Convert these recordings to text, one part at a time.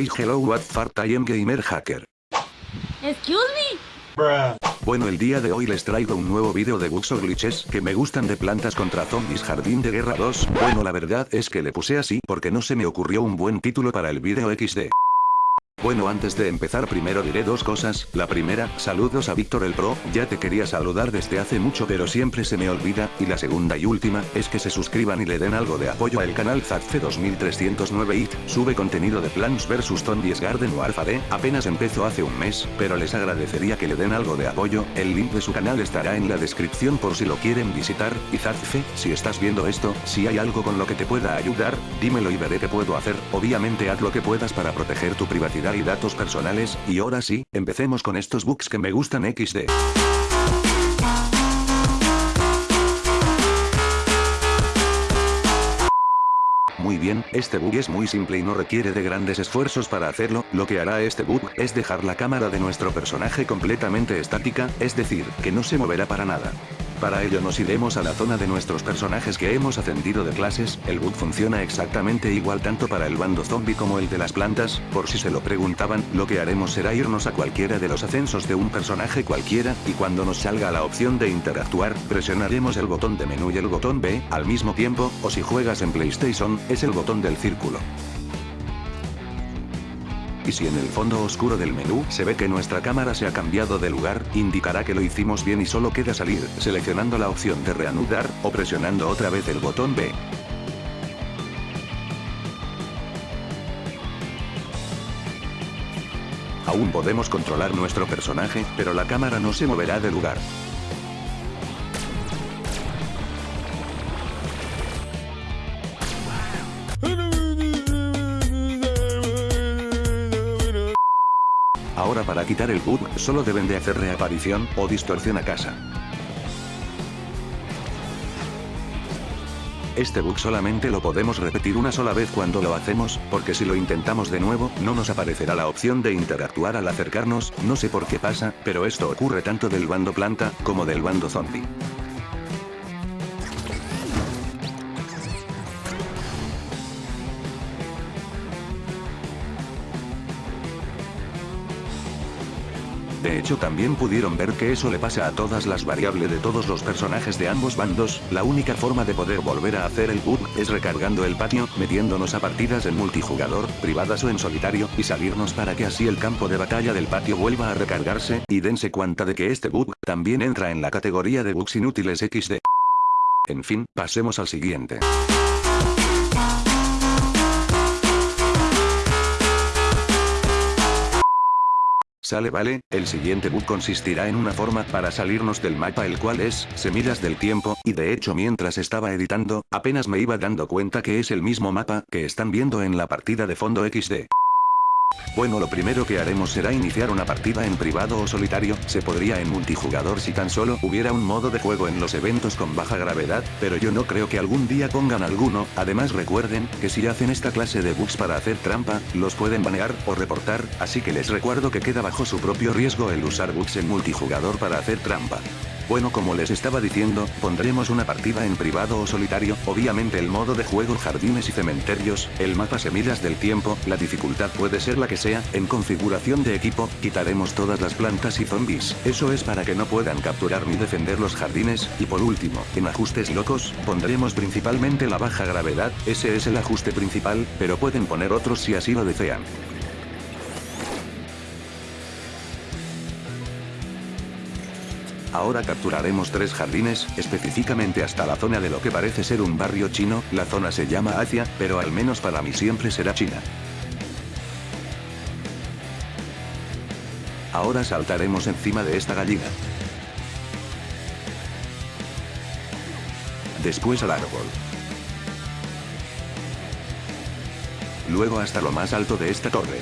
Hey hello what part I am gamer hacker. Excuse me. Bueno el día de hoy les traigo un nuevo video de bugs o glitches que me gustan de plantas contra zombies Jardín de Guerra 2. Bueno la verdad es que le puse así porque no se me ocurrió un buen título para el video XD. Bueno antes de empezar primero diré dos cosas, la primera, saludos a Víctor el Pro, ya te quería saludar desde hace mucho pero siempre se me olvida, y la segunda y última, es que se suscriban y le den algo de apoyo al canal Zadfe 2309 IT, sube contenido de Plants vs Zombies Garden Warfare, apenas empezó hace un mes, pero les agradecería que le den algo de apoyo, el link de su canal estará en la descripción por si lo quieren visitar, y Zadfe, si estás viendo esto, si hay algo con lo que te pueda ayudar, dímelo y veré qué puedo hacer, obviamente haz lo que puedas para proteger tu privacidad y datos personales, y ahora sí, empecemos con estos bugs que me gustan XD. Muy bien, este bug es muy simple y no requiere de grandes esfuerzos para hacerlo, lo que hará este bug, es dejar la cámara de nuestro personaje completamente estática, es decir, que no se moverá para nada. Para ello nos iremos a la zona de nuestros personajes que hemos ascendido de clases, el bug funciona exactamente igual tanto para el bando zombie como el de las plantas, por si se lo preguntaban, lo que haremos será irnos a cualquiera de los ascensos de un personaje cualquiera, y cuando nos salga la opción de interactuar, presionaremos el botón de menú y el botón B, al mismo tiempo, o si juegas en PlayStation, es el botón del círculo y si en el fondo oscuro del menú se ve que nuestra cámara se ha cambiado de lugar, indicará que lo hicimos bien y solo queda salir, seleccionando la opción de reanudar, o presionando otra vez el botón B. Aún podemos controlar nuestro personaje, pero la cámara no se moverá de lugar. Ahora para quitar el bug, solo deben de hacer reaparición, o distorsión a casa. Este bug solamente lo podemos repetir una sola vez cuando lo hacemos, porque si lo intentamos de nuevo, no nos aparecerá la opción de interactuar al acercarnos, no sé por qué pasa, pero esto ocurre tanto del bando planta, como del bando zombie. Hecho también pudieron ver que eso le pasa a todas las variables de todos los personajes de ambos bandos, la única forma de poder volver a hacer el bug, es recargando el patio, metiéndonos a partidas en multijugador, privadas o en solitario, y salirnos para que así el campo de batalla del patio vuelva a recargarse, y dense cuenta de que este bug, también entra en la categoría de bugs inútiles XD. En fin, pasemos al siguiente. Sale vale, el siguiente bug consistirá en una forma para salirnos del mapa el cual es, semillas del tiempo, y de hecho mientras estaba editando, apenas me iba dando cuenta que es el mismo mapa que están viendo en la partida de fondo XD. Bueno lo primero que haremos será iniciar una partida en privado o solitario, se podría en multijugador si tan solo hubiera un modo de juego en los eventos con baja gravedad, pero yo no creo que algún día pongan alguno, además recuerden, que si hacen esta clase de bugs para hacer trampa, los pueden banear, o reportar, así que les recuerdo que queda bajo su propio riesgo el usar bugs en multijugador para hacer trampa. Bueno como les estaba diciendo, pondremos una partida en privado o solitario, obviamente el modo de juego jardines y cementerios, el mapa semillas del tiempo, la dificultad puede ser la que sea, en configuración de equipo, quitaremos todas las plantas y zombies, eso es para que no puedan capturar ni defender los jardines, y por último, en ajustes locos, pondremos principalmente la baja gravedad, ese es el ajuste principal, pero pueden poner otros si así lo desean. Ahora capturaremos tres jardines, específicamente hasta la zona de lo que parece ser un barrio chino, la zona se llama Asia, pero al menos para mí siempre será China. Ahora saltaremos encima de esta gallina. Después al árbol. Luego hasta lo más alto de esta torre.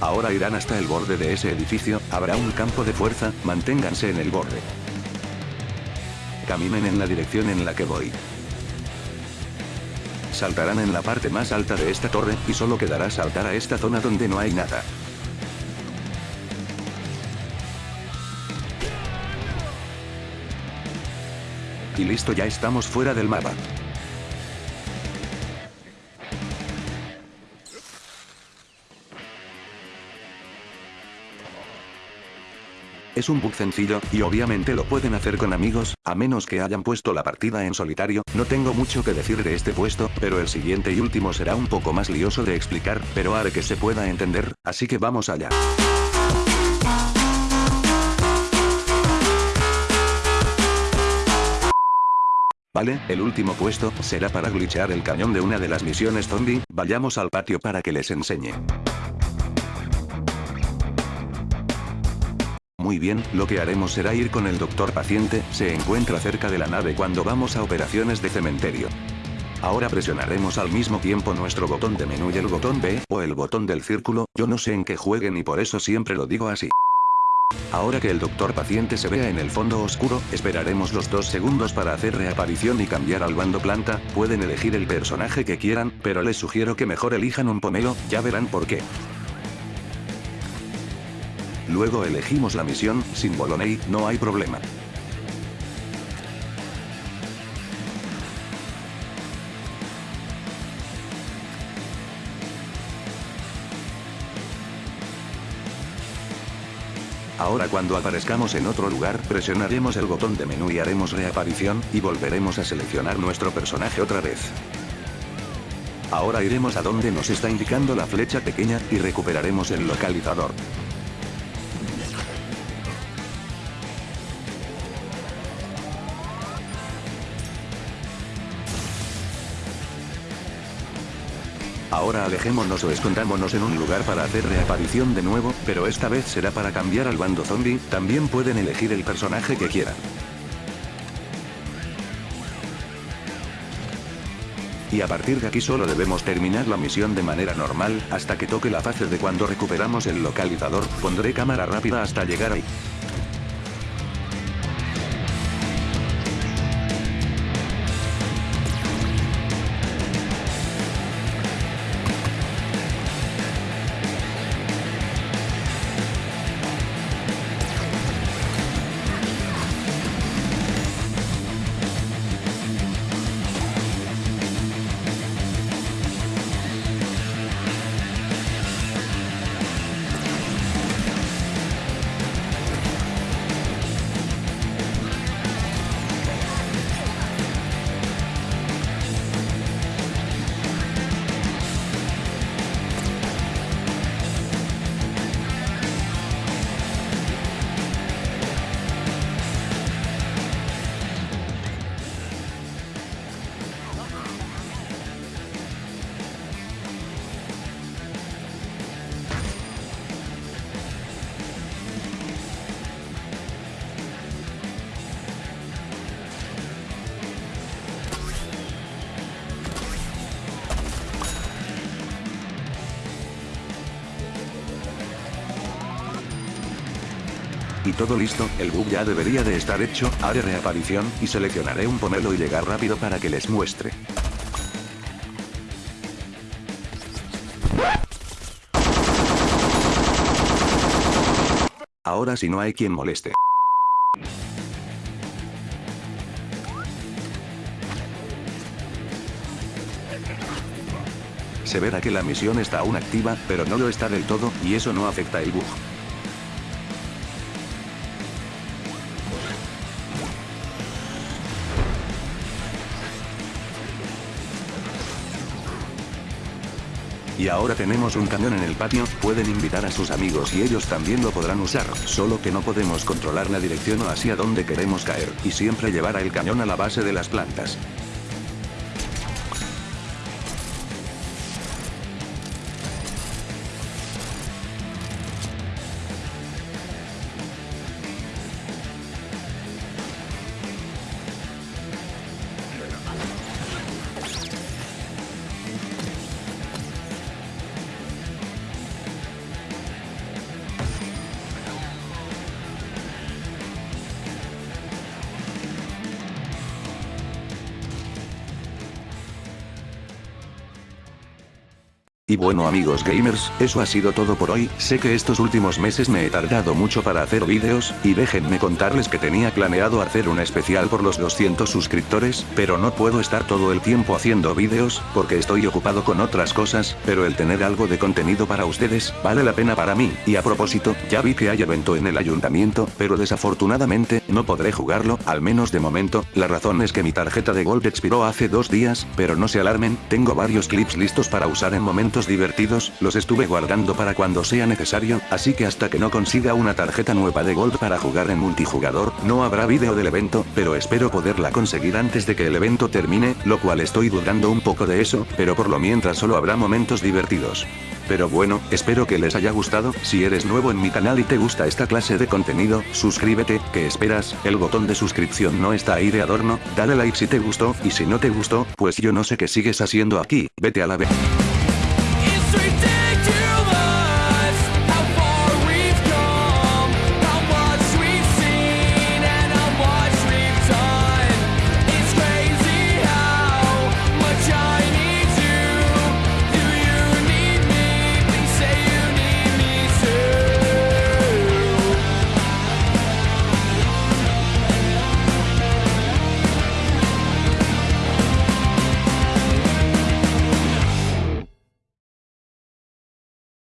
Ahora irán hasta el borde de ese edificio, habrá un campo de fuerza, manténganse en el borde. Caminen en la dirección en la que voy. Saltarán en la parte más alta de esta torre, y solo quedará saltar a esta zona donde no hay nada. Y listo ya estamos fuera del mapa. Es un bug sencillo, y obviamente lo pueden hacer con amigos, a menos que hayan puesto la partida en solitario, no tengo mucho que decir de este puesto, pero el siguiente y último será un poco más lioso de explicar, pero haré que se pueda entender, así que vamos allá. Vale, el último puesto, será para glitchear el cañón de una de las misiones zombie, vayamos al patio para que les enseñe. Muy bien, lo que haremos será ir con el doctor paciente, se encuentra cerca de la nave cuando vamos a operaciones de cementerio. Ahora presionaremos al mismo tiempo nuestro botón de menú y el botón B, o el botón del círculo, yo no sé en qué jueguen y por eso siempre lo digo así. Ahora que el doctor paciente se vea en el fondo oscuro, esperaremos los dos segundos para hacer reaparición y cambiar al bando planta, pueden elegir el personaje que quieran, pero les sugiero que mejor elijan un pomelo, ya verán por qué. Luego elegimos la misión, sin Boloney, no hay problema. Ahora cuando aparezcamos en otro lugar, presionaremos el botón de menú y haremos reaparición, y volveremos a seleccionar nuestro personaje otra vez. Ahora iremos a donde nos está indicando la flecha pequeña, y recuperaremos el localizador. Ahora alejémonos o escondámonos en un lugar para hacer reaparición de nuevo, pero esta vez será para cambiar al bando zombie, también pueden elegir el personaje que quieran. Y a partir de aquí solo debemos terminar la misión de manera normal, hasta que toque la fase de cuando recuperamos el localizador, pondré cámara rápida hasta llegar ahí. Todo listo, el bug ya debería de estar hecho, haré reaparición, y seleccionaré un pomelo y llegar rápido para que les muestre. Ahora si no hay quien moleste. Se verá que la misión está aún activa, pero no lo está del todo, y eso no afecta el bug. Y ahora tenemos un cañón en el patio, pueden invitar a sus amigos y ellos también lo podrán usar, solo que no podemos controlar la dirección o hacia dónde queremos caer, y siempre llevar el cañón a la base de las plantas. Y bueno amigos gamers, eso ha sido todo por hoy, sé que estos últimos meses me he tardado mucho para hacer vídeos, y déjenme contarles que tenía planeado hacer un especial por los 200 suscriptores, pero no puedo estar todo el tiempo haciendo vídeos, porque estoy ocupado con otras cosas, pero el tener algo de contenido para ustedes, vale la pena para mí, y a propósito, ya vi que hay evento en el ayuntamiento, pero desafortunadamente, no podré jugarlo, al menos de momento, la razón es que mi tarjeta de Gold expiró hace dos días, pero no se alarmen, tengo varios clips listos para usar en momentos divertidos, los estuve guardando para cuando sea necesario, así que hasta que no consiga una tarjeta nueva de Gold para jugar en multijugador, no habrá vídeo del evento, pero espero poderla conseguir antes de que el evento termine, lo cual estoy dudando un poco de eso, pero por lo mientras solo habrá momentos divertidos. Pero bueno, espero que les haya gustado, si eres nuevo en mi canal y te gusta esta clase de contenido, suscríbete, ¿qué esperas? El botón de suscripción no está ahí de adorno, dale like si te gustó, y si no te gustó, pues yo no sé qué sigues haciendo aquí, vete a la vez.